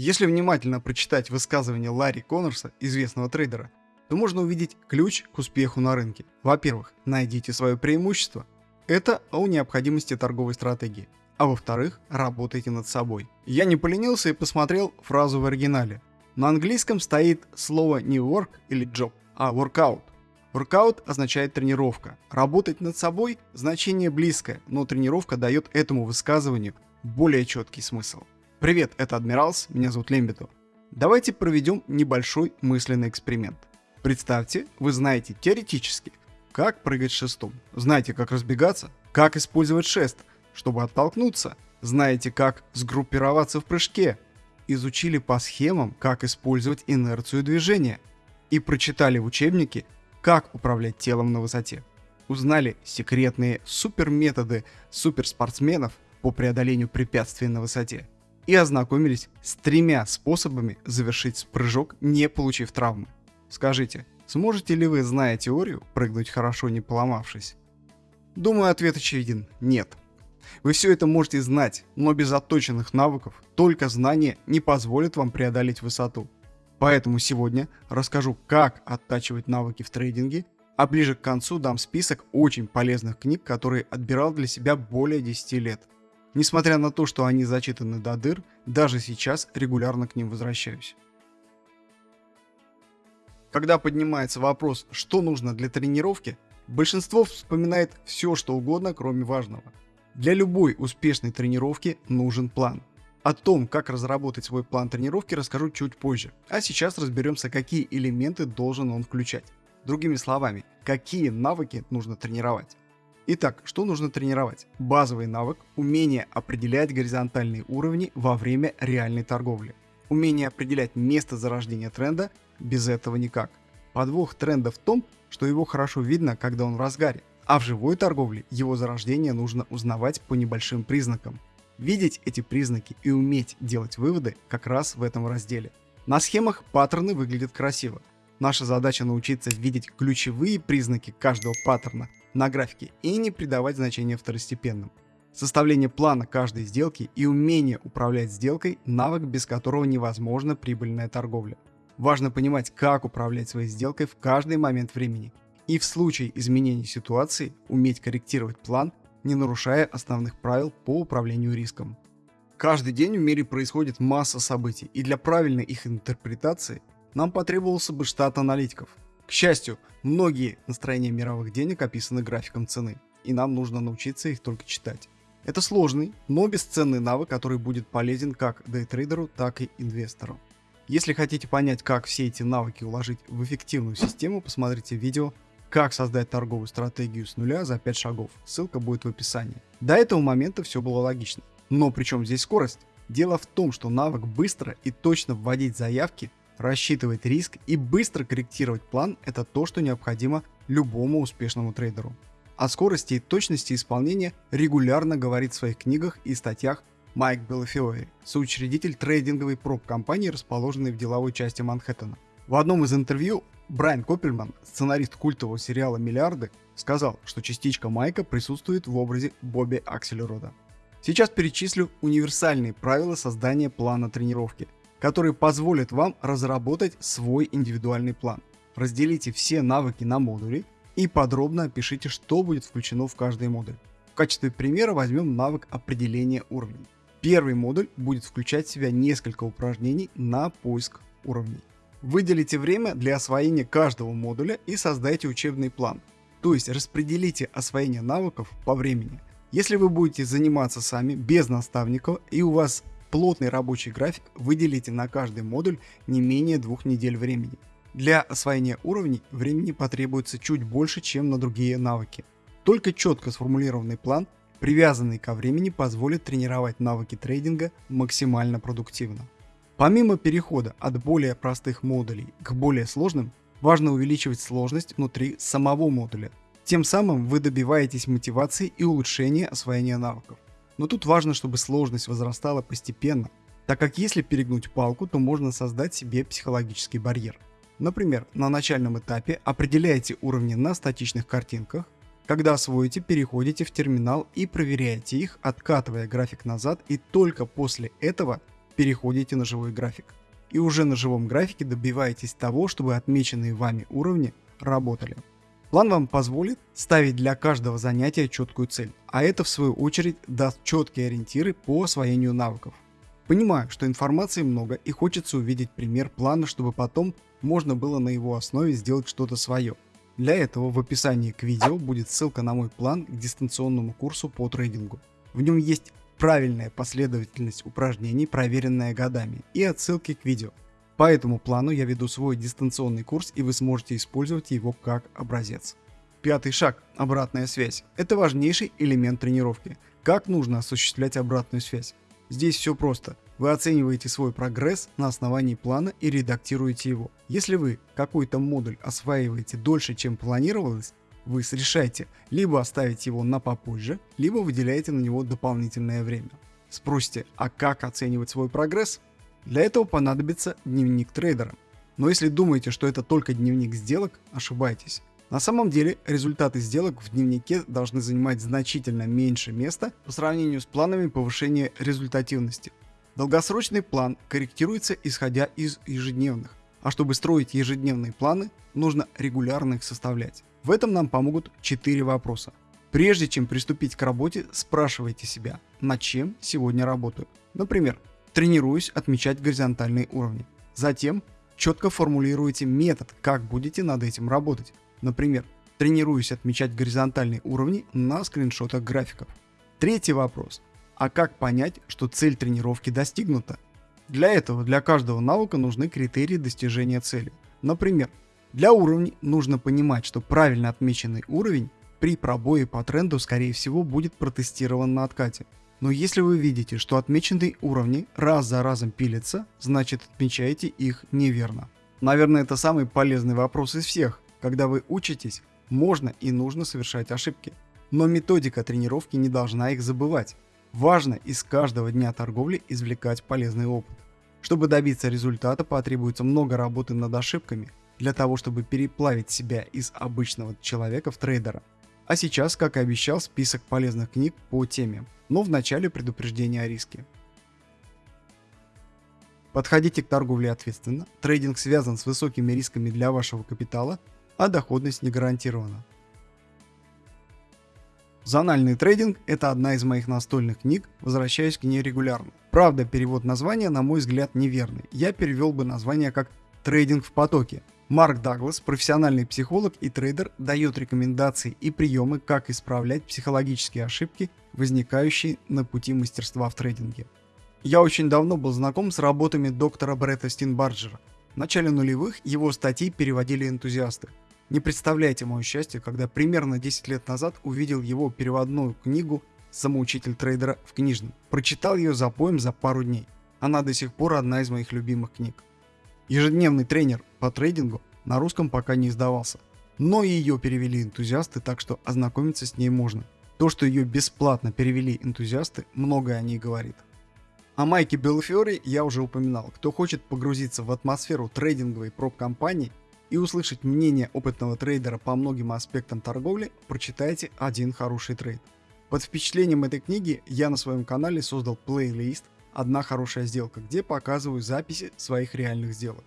Если внимательно прочитать высказывание Ларри Коннорса, известного трейдера, то можно увидеть ключ к успеху на рынке. Во-первых, найдите свое преимущество. Это о необходимости торговой стратегии. А во-вторых, работайте над собой. Я не поленился и посмотрел фразу в оригинале. На английском стоит слово не work или job, а workout. Workout означает тренировка. Работать над собой – значение близкое, но тренировка дает этому высказыванию более четкий смысл. Привет, это Адмиралс, меня зовут Лембито. Давайте проведем небольшой мысленный эксперимент. Представьте, вы знаете теоретически, как прыгать шестом, знаете, как разбегаться, как использовать шест, чтобы оттолкнуться, знаете, как сгруппироваться в прыжке, изучили по схемам, как использовать инерцию движения и прочитали в учебнике, как управлять телом на высоте. Узнали секретные суперметоды суперспортсменов по преодолению препятствий на высоте и ознакомились с тремя способами завершить прыжок, не получив травмы. Скажите, сможете ли вы, зная теорию, прыгнуть хорошо не поломавшись? Думаю, ответ очевиден – нет. Вы все это можете знать, но без отточенных навыков только знания не позволят вам преодолеть высоту. Поэтому сегодня расскажу, как оттачивать навыки в трейдинге, а ближе к концу дам список очень полезных книг, которые отбирал для себя более 10 лет. Несмотря на то, что они зачитаны до дыр, даже сейчас регулярно к ним возвращаюсь. Когда поднимается вопрос, что нужно для тренировки, большинство вспоминает все, что угодно, кроме важного. Для любой успешной тренировки нужен план. О том, как разработать свой план тренировки, расскажу чуть позже. А сейчас разберемся, какие элементы должен он включать. Другими словами, какие навыки нужно тренировать. Итак, что нужно тренировать? Базовый навык – умение определять горизонтальные уровни во время реальной торговли. Умение определять место зарождения тренда без этого никак. Подвох тренда в том, что его хорошо видно, когда он в разгаре, а в живой торговле его зарождение нужно узнавать по небольшим признакам. Видеть эти признаки и уметь делать выводы как раз в этом разделе. На схемах паттерны выглядят красиво. Наша задача научиться видеть ключевые признаки каждого паттерна на графике и не придавать значения второстепенным. Составление плана каждой сделки и умение управлять сделкой – навык, без которого невозможна прибыльная торговля. Важно понимать, как управлять своей сделкой в каждый момент времени. И в случае изменения ситуации уметь корректировать план, не нарушая основных правил по управлению риском. Каждый день в мире происходит масса событий, и для правильной их интерпретации нам потребовался бы штат аналитиков. К счастью, многие настроения мировых денег описаны графиком цены, и нам нужно научиться их только читать. Это сложный, но бесценный навык, который будет полезен как дейтрейдеру, так и инвестору. Если хотите понять, как все эти навыки уложить в эффективную систему, посмотрите видео «Как создать торговую стратегию с нуля за 5 шагов». Ссылка будет в описании. До этого момента все было логично. Но при чем здесь скорость? Дело в том, что навык быстро и точно вводить заявки, рассчитывать риск и быстро корректировать план – это то, что необходимо любому успешному трейдеру. О скорости и точности исполнения регулярно говорит в своих книгах и статьях Майк Белофиори, соучредитель трейдинговой проб-компании, расположенной в деловой части Манхэттена. В одном из интервью Брайан Коппельман, сценарист культового сериала «Миллиарды», сказал, что частичка Майка присутствует в образе Бобби Акселерода. Сейчас перечислю универсальные правила создания плана тренировки, которые позволят вам разработать свой индивидуальный план. Разделите все навыки на модули и подробно опишите, что будет включено в каждый модуль. В качестве примера возьмем навык определения уровней. Первый модуль будет включать в себя несколько упражнений на поиск уровней. Выделите время для освоения каждого модуля и создайте учебный план. То есть распределите освоение навыков по времени. Если вы будете заниматься сами без наставников и у вас плотный рабочий график, выделите на каждый модуль не менее двух недель времени. Для освоения уровней времени потребуется чуть больше, чем на другие навыки. Только четко сформулированный план привязанный ко времени, позволит тренировать навыки трейдинга максимально продуктивно. Помимо перехода от более простых модулей к более сложным, важно увеличивать сложность внутри самого модуля. Тем самым вы добиваетесь мотивации и улучшения освоения навыков. Но тут важно, чтобы сложность возрастала постепенно, так как если перегнуть палку, то можно создать себе психологический барьер. Например, на начальном этапе определяйте уровни на статичных картинках, когда освоите, переходите в терминал и проверяете их, откатывая график назад и только после этого переходите на живой график. И уже на живом графике добиваетесь того, чтобы отмеченные вами уровни работали. План вам позволит ставить для каждого занятия четкую цель, а это в свою очередь даст четкие ориентиры по освоению навыков. Понимаю, что информации много и хочется увидеть пример плана, чтобы потом можно было на его основе сделать что-то свое. Для этого в описании к видео будет ссылка на мой план к дистанционному курсу по трейдингу. В нем есть правильная последовательность упражнений, проверенная годами, и отсылки к видео. По этому плану я веду свой дистанционный курс и вы сможете использовать его как образец. Пятый шаг – обратная связь. Это важнейший элемент тренировки. Как нужно осуществлять обратную связь? Здесь все просто. Вы оцениваете свой прогресс на основании плана и редактируете его. Если вы какой-то модуль осваиваете дольше, чем планировалось, вы решаете либо оставить его на попозже, либо выделяете на него дополнительное время. Спросите, а как оценивать свой прогресс? Для этого понадобится дневник трейдера. Но если думаете, что это только дневник сделок, ошибаетесь. На самом деле результаты сделок в дневнике должны занимать значительно меньше места по сравнению с планами повышения результативности. Долгосрочный план корректируется исходя из ежедневных, а чтобы строить ежедневные планы, нужно регулярно их составлять. В этом нам помогут 4 вопроса. Прежде чем приступить к работе, спрашивайте себя, над чем сегодня работаю. Например, тренируюсь отмечать горизонтальные уровни. Затем четко формулируйте метод, как будете над этим работать. Например, тренируюсь отмечать горизонтальные уровни на скриншотах графиков. Третий вопрос. А как понять, что цель тренировки достигнута? Для этого для каждого навыка нужны критерии достижения цели. Например, для уровней нужно понимать, что правильно отмеченный уровень при пробое по тренду скорее всего будет протестирован на откате. Но если вы видите, что отмеченные уровни раз за разом пилятся, значит отмечаете их неверно. Наверное, это самый полезный вопрос из всех. Когда вы учитесь, можно и нужно совершать ошибки. Но методика тренировки не должна их забывать. Важно из каждого дня торговли извлекать полезный опыт. Чтобы добиться результата потребуется много работы над ошибками, для того чтобы переплавить себя из обычного человека в трейдера. А сейчас, как и обещал, список полезных книг по теме, но в начале предупреждение о риске. Подходите к торговле ответственно, трейдинг связан с высокими рисками для вашего капитала, а доходность не гарантирована. Зональный трейдинг – это одна из моих настольных книг, возвращаюсь к ней регулярно. Правда, перевод названия, на мой взгляд, неверный. Я перевел бы название как «трейдинг в потоке». Марк Даглас, профессиональный психолог и трейдер, дает рекомендации и приемы, как исправлять психологические ошибки, возникающие на пути мастерства в трейдинге. Я очень давно был знаком с работами доктора Бретта Стинбарджера. В начале нулевых его статьи переводили энтузиасты. Не представляете мое счастье, когда примерно 10 лет назад увидел его переводную книгу «Самоучитель трейдера» в книжном. Прочитал ее за поем за пару дней. Она до сих пор одна из моих любимых книг. Ежедневный тренер по трейдингу на русском пока не издавался. Но ее перевели энтузиасты, так что ознакомиться с ней можно. То, что ее бесплатно перевели энтузиасты, многое о ней говорит. О Майке Белфиоре я уже упоминал. Кто хочет погрузиться в атмосферу трейдинговой проб-компании и услышать мнение опытного трейдера по многим аспектам торговли, прочитайте один хороший трейд. Под впечатлением этой книги я на своем канале создал плейлист «Одна хорошая сделка», где показываю записи своих реальных сделок.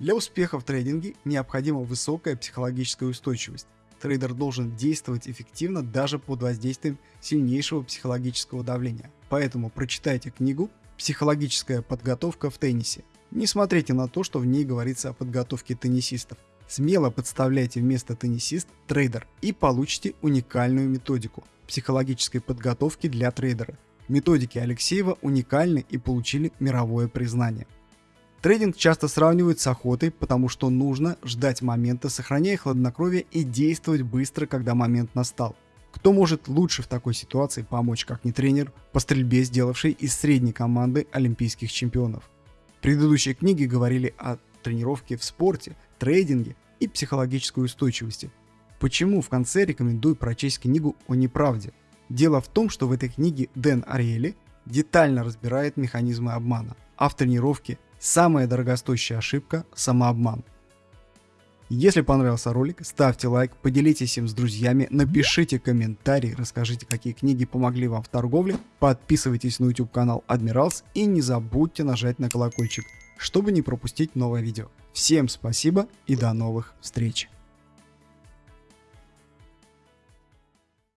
Для успеха в трейдинге необходима высокая психологическая устойчивость. Трейдер должен действовать эффективно даже под воздействием сильнейшего психологического давления. Поэтому прочитайте книгу «Психологическая подготовка в теннисе». Не смотрите на то, что в ней говорится о подготовке теннисистов. Смело подставляйте вместо теннисист трейдер и получите уникальную методику психологической подготовки для трейдера. Методики Алексеева уникальны и получили мировое признание. Трейдинг часто сравнивают с охотой, потому что нужно ждать момента, сохраняя хладнокровие и действовать быстро, когда момент настал. Кто может лучше в такой ситуации помочь, как не тренер по стрельбе, сделавший из средней команды олимпийских чемпионов? Предыдущие книги говорили о тренировке в спорте, трейдинге и психологической устойчивости. Почему в конце рекомендую прочесть книгу о неправде? Дело в том, что в этой книге Дэн Ариэли детально разбирает механизмы обмана, а в тренировке самая дорогостоящая ошибка – самообман. Если понравился ролик, ставьте лайк, поделитесь им с друзьями, напишите комментарий, расскажите, какие книги помогли вам в торговле, подписывайтесь на YouTube канал Admirals и не забудьте нажать на колокольчик, чтобы не пропустить новое видео. Всем спасибо и до новых встреч!